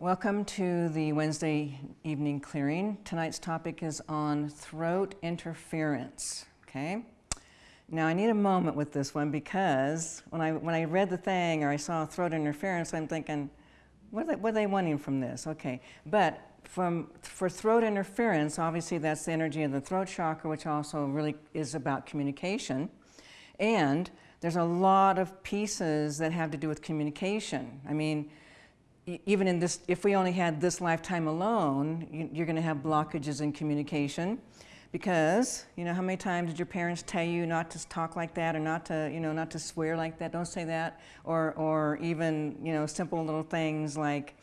Welcome to the Wednesday evening clearing. Tonight's topic is on throat interference, okay? Now I need a moment with this one because when I, when I read the thing or I saw throat interference, I'm thinking, what are they, what are they wanting from this? Okay, but from, for throat interference, obviously that's the energy of the throat chakra, which also really is about communication. And there's a lot of pieces that have to do with communication. I mean, even in this, if we only had this lifetime alone, you, are going to have blockages in communication because, you know, how many times did your parents tell you not to talk like that or not to, you know, not to swear like that, don't say that, or, or even, you know, simple little things like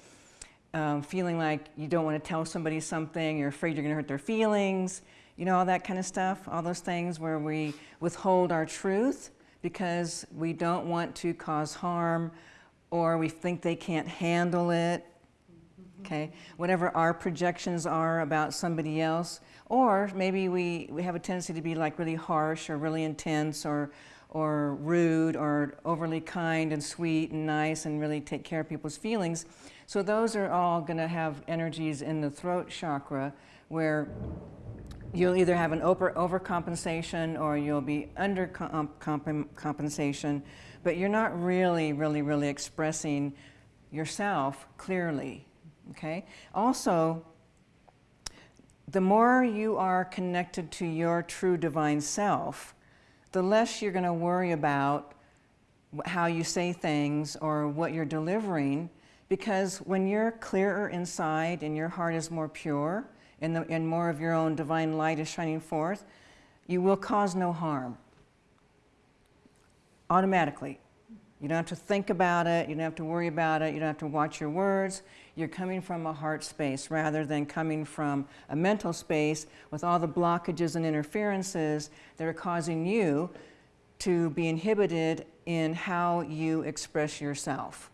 um, feeling like you don't want to tell somebody something, you're afraid you're going to hurt their feelings, you know, all that kind of stuff, all those things where we withhold our truth because we don't want to cause harm or we think they can't handle it, okay? Whatever our projections are about somebody else, or maybe we, we have a tendency to be like really harsh or really intense or, or rude or overly kind and sweet and nice and really take care of people's feelings. So those are all going to have energies in the throat chakra where you'll either have an over overcompensation or you'll be under compensation but you're not really, really, really expressing yourself clearly, okay? Also, the more you are connected to your true divine self, the less you're going to worry about how you say things or what you're delivering because when you're clearer inside and your heart is more pure and, the, and more of your own divine light is shining forth, you will cause no harm automatically. You don't have to think about it, you don't have to worry about it, you don't have to watch your words. You're coming from a heart space rather than coming from a mental space with all the blockages and interferences that are causing you to be inhibited in how you express yourself.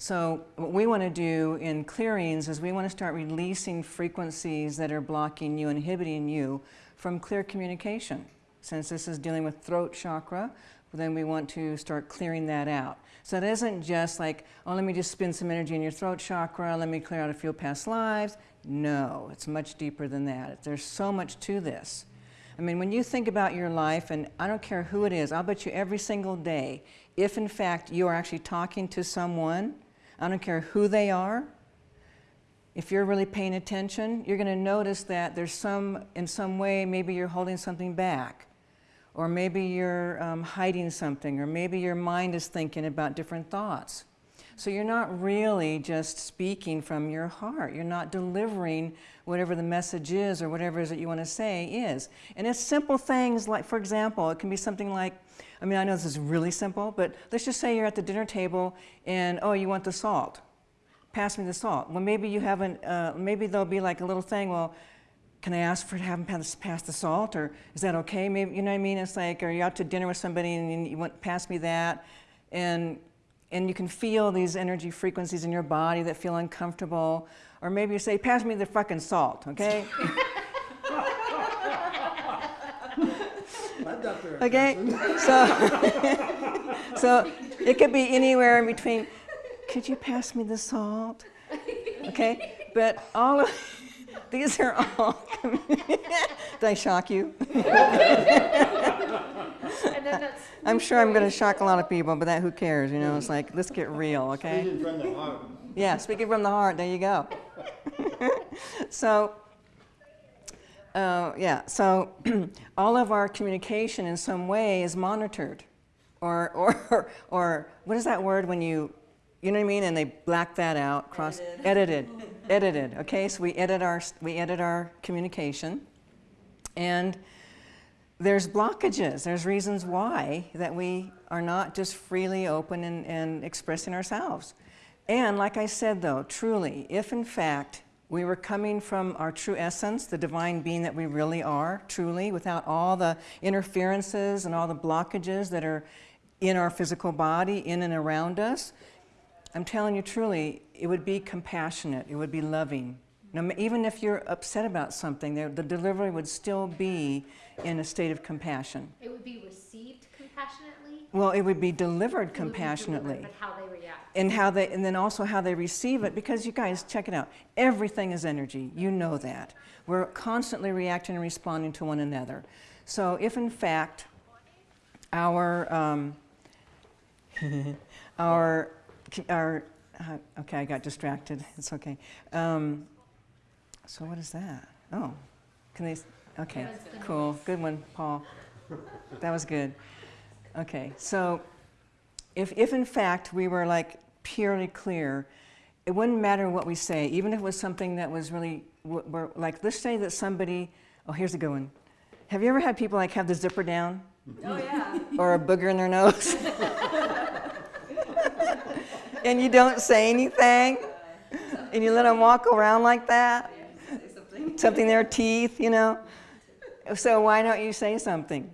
So what we want to do in clearings is we want to start releasing frequencies that are blocking you, inhibiting you from clear communication. Since this is dealing with throat chakra, then we want to start clearing that out. So it isn't just like, oh, let me just spend some energy in your throat chakra, let me clear out a few past lives. No, it's much deeper than that. There's so much to this. I mean, when you think about your life, and I don't care who it is, I'll bet you every single day, if in fact you are actually talking to someone, I don't care who they are, if you're really paying attention, you're going to notice that there's some, in some way, maybe you're holding something back or maybe you're um, hiding something, or maybe your mind is thinking about different thoughts. So you're not really just speaking from your heart. You're not delivering whatever the message is or whatever it is that you want to say is. And it's simple things like, for example, it can be something like, I mean, I know this is really simple, but let's just say you're at the dinner table and, oh, you want the salt. Pass me the salt. Well, maybe you haven't, uh, maybe there'll be like a little thing, well, can I ask for to have them pass, the salt or is that okay? Maybe, you know what I mean? It's like, are you out to dinner with somebody and you want pass me that? And, and you can feel these energy frequencies in your body that feel uncomfortable. Or maybe you say, pass me the fucking salt, okay? okay, so, so it could be anywhere in between, could you pass me the salt? Okay, but all of, these are all, did I shock you? I'm sure I'm going to shock a lot of people, but that who cares, you know, it's like, let's get real, okay? Speaking from the heart. Yeah, speaking from the heart, there you go. so, uh, yeah, so all of our communication in some way is monitored. Or, or, or what is that word when you, you know what I mean? And they black that out, cross, edited. edited edited, okay? So we edit our, we edit our communication and there's blockages, there's reasons why that we are not just freely open and, and expressing ourselves. And like I said though, truly, if in fact we were coming from our true essence, the divine being that we really are, truly, without all the interferences and all the blockages that are in our physical body, in and around us, I'm telling you truly, it would be compassionate, it would be loving. Now, even if you're upset about something, the delivery would still be in a state of compassion. It would be received compassionately? Well, it would be delivered compassionately. Be delivered, but how they react. And how they and then also how they receive it because you guys check it out. Everything is energy. You know that. We're constantly reacting and responding to one another. So if in fact our um, our our uh, okay i got distracted. It's okay. Um, so what is that? Oh can they okay cool good one paul that was good okay so if, if in fact we were like purely clear, it wouldn't matter what we say, even if it was something that was really, like, let's say that somebody, oh, here's a good one. Have you ever had people like have the zipper down Oh, yeah. or a booger in their nose? and you don't say anything? And you let them walk around like that? Something in their teeth, you know? So why don't you say something?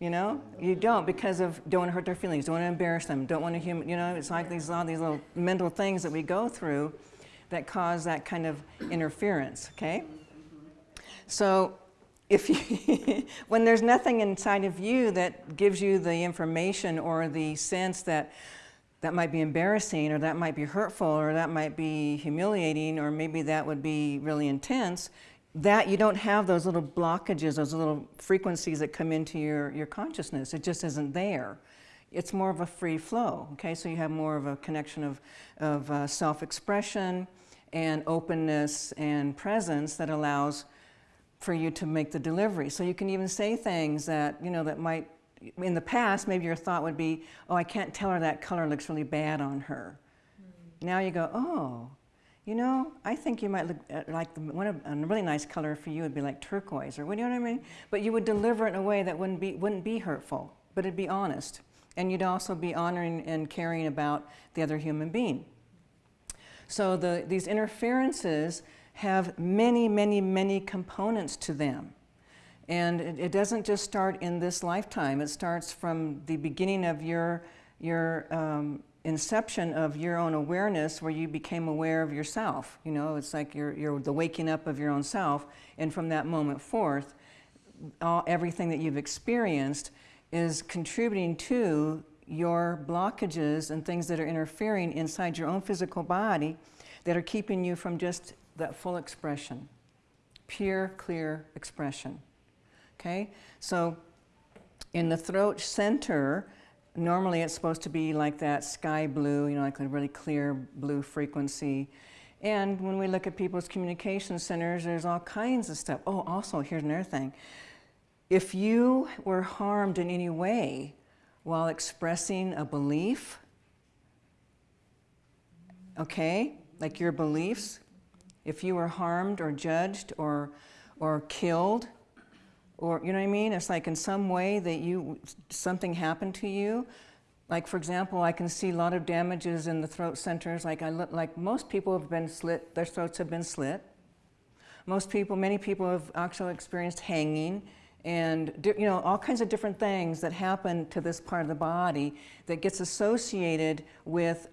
You know, you don't because of don't want to hurt their feelings, don't want to embarrass them, don't want to human. You know, it's like these all these little mental things that we go through that cause that kind of interference. Okay, so if you, when there's nothing inside of you that gives you the information or the sense that that might be embarrassing or that might be hurtful or that might be humiliating or maybe that would be really intense that you don't have those little blockages those little frequencies that come into your, your consciousness it just isn't there it's more of a free flow okay so you have more of a connection of, of uh, self-expression and openness and presence that allows for you to make the delivery. So you can even say things that, you know, that might, in the past, maybe your thought would be, oh, I can't tell her that color looks really bad on her. Now you go, oh, you know, I think you might look at like the, one of, a really nice color for you would be like turquoise or what, do you know what I mean? But you would deliver it in a way that wouldn't be, wouldn't be hurtful, but it'd be honest. And you'd also be honoring and caring about the other human being. So the, these interferences have many, many, many components to them. And it, it doesn't just start in this lifetime. It starts from the beginning of your, your um, inception of your own awareness where you became aware of yourself. You know, it's like you're, you're the waking up of your own self. And from that moment forth, all, everything that you've experienced is contributing to your blockages and things that are interfering inside your own physical body that are keeping you from just that full expression, pure, clear expression. Okay? So in the throat center, normally it's supposed to be like that sky blue, you know, like a really clear blue frequency. And when we look at people's communication centers, there's all kinds of stuff. Oh, also, here's another thing. If you were harmed in any way while expressing a belief, okay, like your beliefs, if you were harmed or judged or, or killed, or you know what I mean? It's like in some way that you something happened to you. Like for example, I can see a lot of damages in the throat centers. Like I look, like most people have been slit, their throats have been slit. Most people, many people have actually experienced hanging and you know all kinds of different things that happen to this part of the body that gets associated with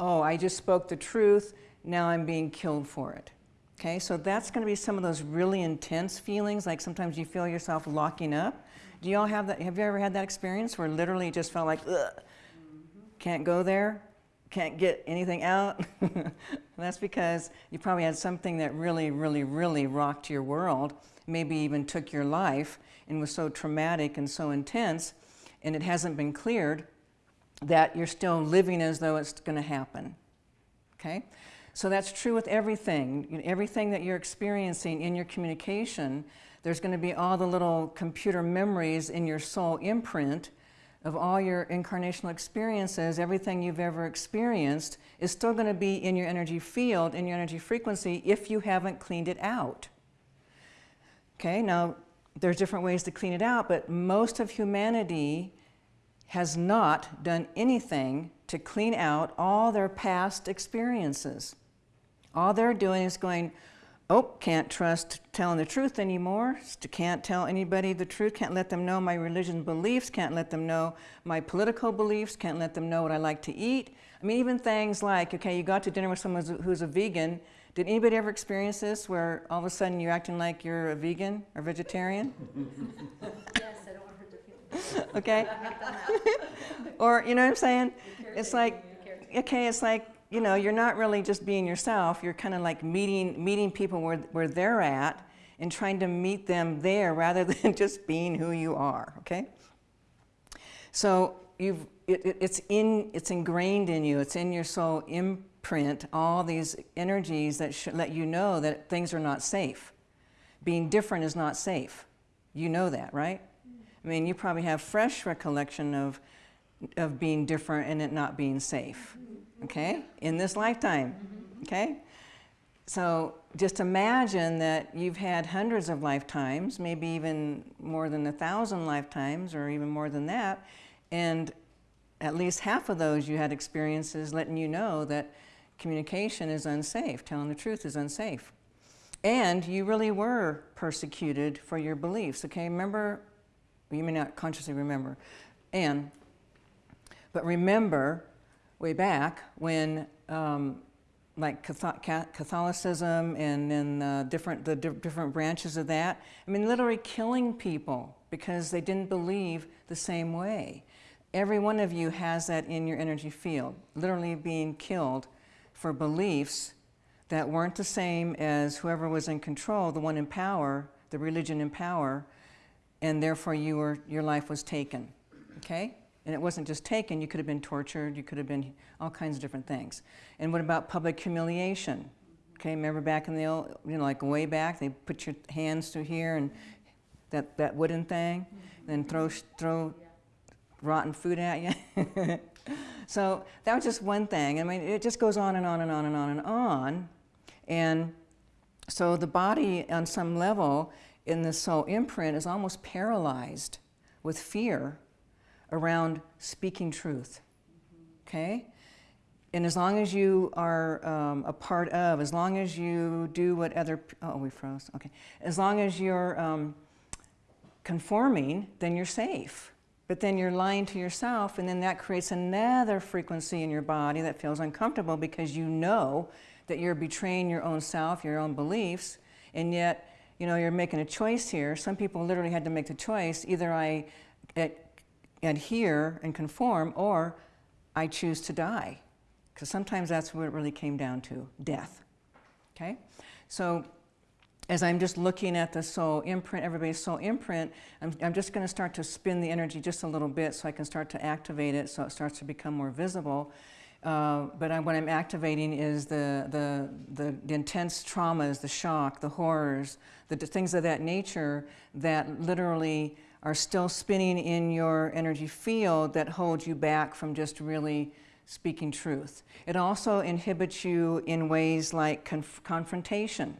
oh i just spoke the truth now i'm being killed for it okay so that's going to be some of those really intense feelings like sometimes you feel yourself locking up do you all have that have you ever had that experience where literally just felt like can't go there can't get anything out that's because you probably had something that really really really rocked your world maybe even took your life and was so traumatic and so intense and it hasn't been cleared that you're still living as though it's going to happen. Okay? So that's true with everything. Everything that you're experiencing in your communication, there's going to be all the little computer memories in your soul imprint of all your incarnational experiences, everything you've ever experienced is still going to be in your energy field, in your energy frequency, if you haven't cleaned it out. Okay, now there's different ways to clean it out, but most of humanity has not done anything to clean out all their past experiences. All they're doing is going, oh, can't trust telling the truth anymore, can't tell anybody the truth, can't let them know my religion beliefs, can't let them know my political beliefs, can't let them know what I like to eat. I mean, even things like, okay, you got to dinner with someone who's- who's a vegan. Did anybody ever experience this where all of a sudden you're acting like you're a vegan or vegetarian? Yes, I don't want to hurt their feelings. okay? or, you know what I'm saying? It's like, okay, it's like, you know, you're not really just being yourself. You're kind of like meeting, meeting people where, where they're at and trying to meet them there rather than just being who you are, okay? So you've, it, it, it's, in, it's ingrained in you. It's in your soul imprint, all these energies that should let you know that things are not safe. Being different is not safe. You know that, right? Mm. I mean, you probably have fresh recollection of, of being different and it not being safe, okay? In this lifetime, okay? So just imagine that you've had hundreds of lifetimes, maybe even more than a thousand lifetimes or even more than that, and at least half of those you had experiences letting you know that communication is unsafe, telling the truth is unsafe. And you really were persecuted for your beliefs, okay? Remember, you may not consciously remember, and, but remember way back when um, like Catholicism and then uh, different, the di different branches of that. I mean, literally killing people because they didn't believe the same way. Every one of you has that in your energy field, literally being killed for beliefs that weren't the same as whoever was in control, the one in power, the religion in power, and therefore you were, your life was taken, okay? And it wasn't just taken, you could have been tortured, you could have been all kinds of different things. And what about public humiliation? Okay, remember back in the old, you know, like way back, they put your hands through here and that, that wooden thing, then throw, throw rotten food at you. so that was just one thing. I mean, it just goes on and on and on and on and on. And so the body, on some level, in the soul imprint, is almost paralyzed with fear around speaking truth. Okay? And as long as you are um, a part of, as long as you do what other, oh, we froze, okay. As long as you're um, conforming, then you're safe. But then you're lying to yourself, and then that creates another frequency in your body that feels uncomfortable because you know that you're betraying your own self, your own beliefs, and yet, you know, you're making a choice here. Some people literally had to make the choice, either I adhere and conform, or I choose to die. Because sometimes that's what it really came down to, death. Okay? So as I'm just looking at the soul imprint, everybody's soul imprint, I'm, I'm just going to start to spin the energy just a little bit so I can start to activate it so it starts to become more visible. Uh, but I, what I'm activating is the, the, the, the, intense traumas, the shock, the horrors, the, the things of that nature that literally are still spinning in your energy field that hold you back from just really speaking truth. It also inhibits you in ways like conf confrontation.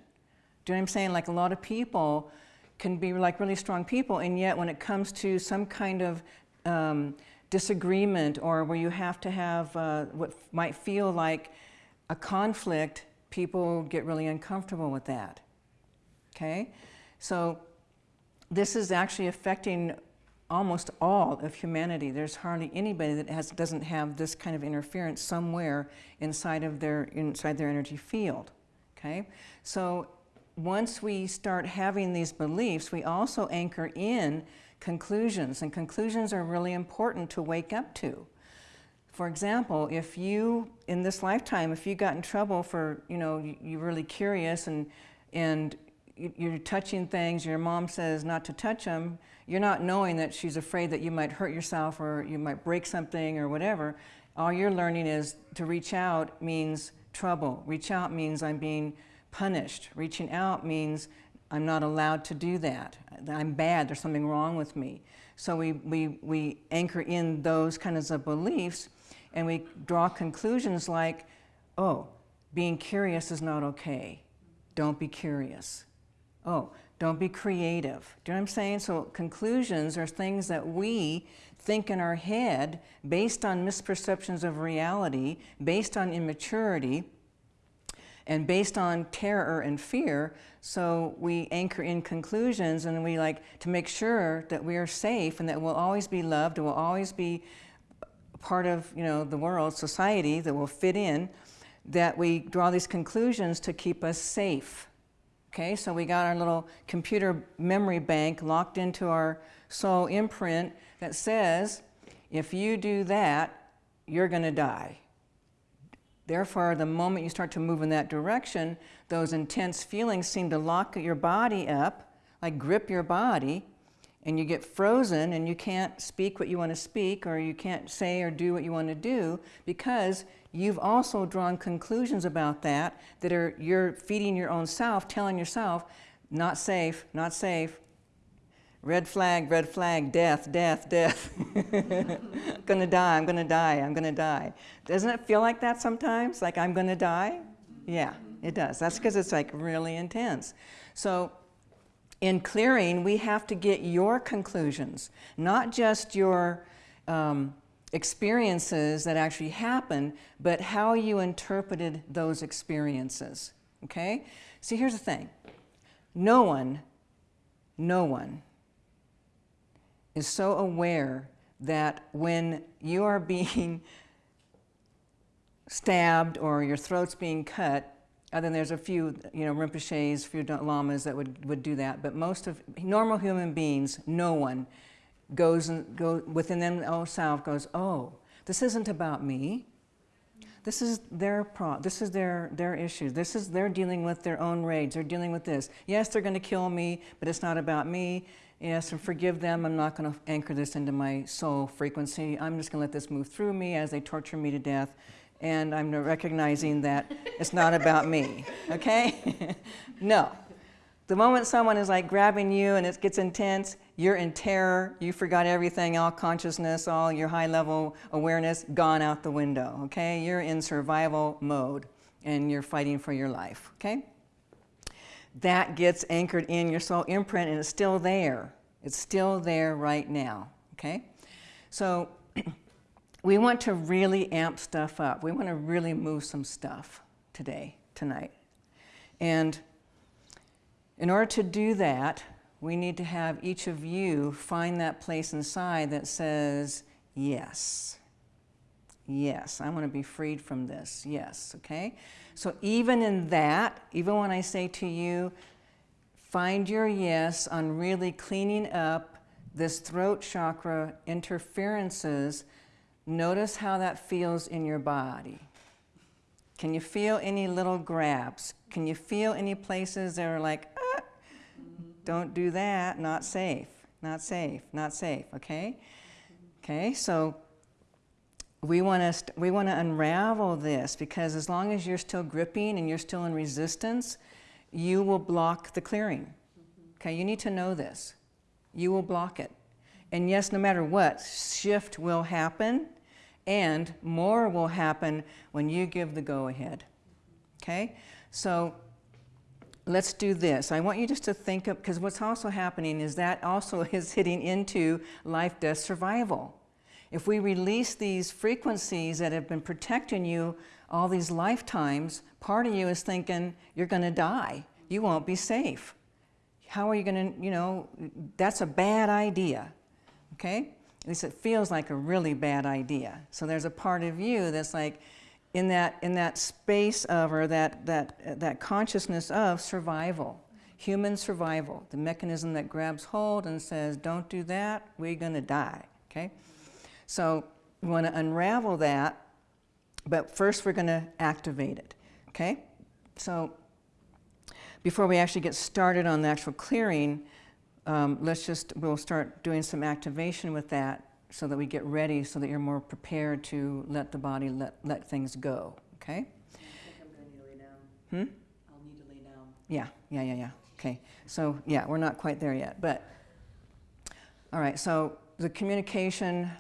Do you know what I'm saying? Like a lot of people can be like really strong people, and yet when it comes to some kind of um, disagreement or where you have to have uh, what might feel like a conflict, people get really uncomfortable with that. Okay? So this is actually affecting almost all of humanity. There's hardly anybody that has, doesn't have this kind of interference somewhere inside of their, inside their energy field, okay? So once we start having these beliefs, we also anchor in conclusions, and conclusions are really important to wake up to. For example, if you, in this lifetime, if you got in trouble for, you know, you're really curious and, and you're touching things, your mom says not to touch them, you're not knowing that she's afraid that you might hurt yourself or you might break something or whatever. All you're learning is to reach out means trouble. Reach out means I'm being punished. Reaching out means I'm not allowed to do that. I'm bad, there's something wrong with me. So we, we, we anchor in those kinds of beliefs and we draw conclusions like, oh, being curious is not okay. Don't be curious. Oh, don't be creative. Do you know what I'm saying? So conclusions are things that we think in our head based on misperceptions of reality, based on immaturity, and based on terror and fear. So we anchor in conclusions and we like to make sure that we are safe and that we'll always be loved we'll always be part of you know, the world, society, that will fit in, that we draw these conclusions to keep us safe. Okay, so we got our little computer memory bank locked into our soul imprint that says, if you do that, you're going to die. Therefore, the moment you start to move in that direction, those intense feelings seem to lock your body up, like grip your body, and you get frozen and you can't speak what you want to speak or you can't say or do what you want to do because you've also drawn conclusions about that that are you're feeding your own self, telling yourself, not safe, not safe, red flag, red flag, death, death, death. I'm gonna die, I'm gonna die, I'm gonna die. Doesn't it feel like that sometimes? Like I'm gonna die? Yeah, it does. That's because it's like really intense. So in clearing, we have to get your conclusions, not just your um, experiences that actually happen, but how you interpreted those experiences. Okay? See, here's the thing no one, no one is so aware that when you are being stabbed or your throat's being cut, other than there's a few, you know, Rinpoches, few lamas that would, would do that, but most of normal human beings, no one goes and go within themselves oh, goes, oh, this isn't about me. This is their pro. This is their their issue. This is they're dealing with their own rage. They're dealing with this. Yes, they're going to kill me, but it's not about me. Yes, and forgive them. I'm not going to anchor this into my soul frequency. I'm just going to let this move through me as they torture me to death and I'm recognizing that it's not about me, okay? no. The moment someone is like grabbing you and it gets intense, you're in terror, you forgot everything, all consciousness, all your high level awareness gone out the window, okay? You're in survival mode and you're fighting for your life, okay? That gets anchored in your soul imprint and it's still there. It's still there right now, okay? So we want to really amp stuff up. We want to really move some stuff today, tonight. And in order to do that, we need to have each of you find that place inside that says, yes. Yes, I want to be freed from this. Yes, okay? So even in that, even when I say to you, find your yes on really cleaning up this throat chakra interferences Notice how that feels in your body. Can you feel any little grabs? Can you feel any places that are like, don't do that, not safe, not safe, not safe, okay? Okay, so we want to we want to unravel this because as long as you're still gripping and you're still in resistance, you will block the clearing. Okay, you need to know this. You will block it. And yes, no matter what, shift will happen and more will happen when you give the go ahead. Okay? So let's do this. I want you just to think of, because what's also happening is that also is hitting into life, death, survival. If we release these frequencies that have been protecting you all these lifetimes, part of you is thinking you're going to die. You won't be safe. How are you going to, you know, that's a bad idea. Okay? At least it feels like a really bad idea. So there's a part of you that's like in that, in that space of, or that, that, that consciousness of survival, human survival, the mechanism that grabs hold and says, don't do that, we're going to die, okay? So we want to unravel that, but first we're going to activate it, okay? So before we actually get started on the actual clearing, um, let's just, we'll start doing some activation with that so that we get ready so that you're more prepared to let the body let, let things go, okay? I think I'm going to need to lay down. Hmm? I'll need to lay down. Yeah, yeah, yeah, yeah. Okay, so yeah, we're not quite there yet, but all right, so the communication,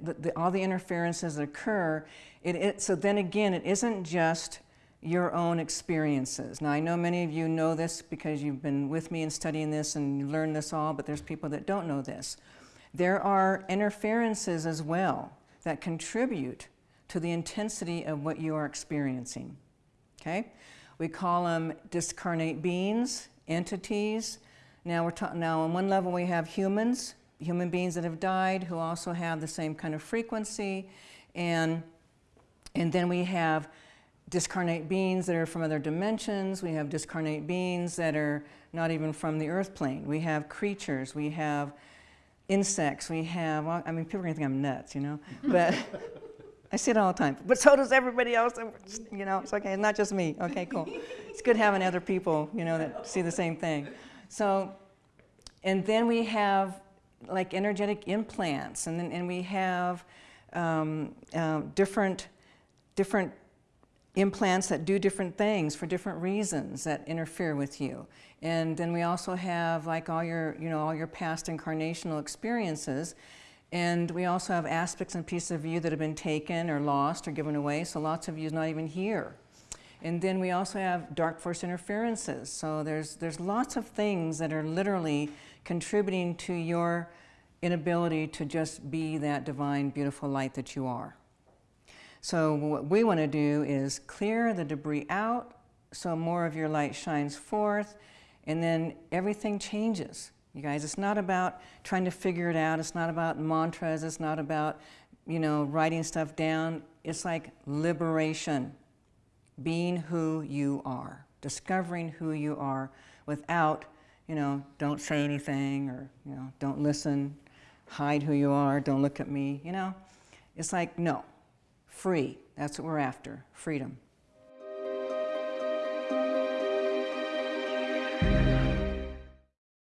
the, the, all the interferences that occur, it, it, so then again, it isn't just your own experiences. Now, I know many of you know this because you've been with me and studying this and you learned this all, but there's people that don't know this. There are interferences as well that contribute to the intensity of what you are experiencing. Okay? We call them discarnate beings, entities. Now, we're now on one level we have humans, human beings that have died who also have the same kind of frequency. And, and then we have discarnate beings that are from other dimensions. We have discarnate beings that are not even from the earth plane. We have creatures. We have insects. We have, I mean, people are going to think I'm nuts, you know? But, I see it all the time. But so does everybody else. You know, it's okay. It's not just me. Okay, cool. It's good having other people, you know, that see the same thing. So, and then we have like energetic implants, and then and we have um, um, different different implants that do different things for different reasons that interfere with you. And then we also have like all your, you know, all your past incarnational experiences. And we also have aspects and pieces of you that have been taken or lost or given away. So lots of you is not even here. And then we also have dark force interferences. So there's, there's lots of things that are literally contributing to your inability to just be that divine, beautiful light that you are. So what we want to do is clear the debris out so more of your light shines forth and then everything changes. You guys, it's not about trying to figure it out. It's not about mantras. It's not about, you know, writing stuff down. It's like liberation, being who you are, discovering who you are without, you know, don't say anything or, you know, don't listen, hide who you are, don't look at me, you know. It's like, no, free. That's what we're after, freedom.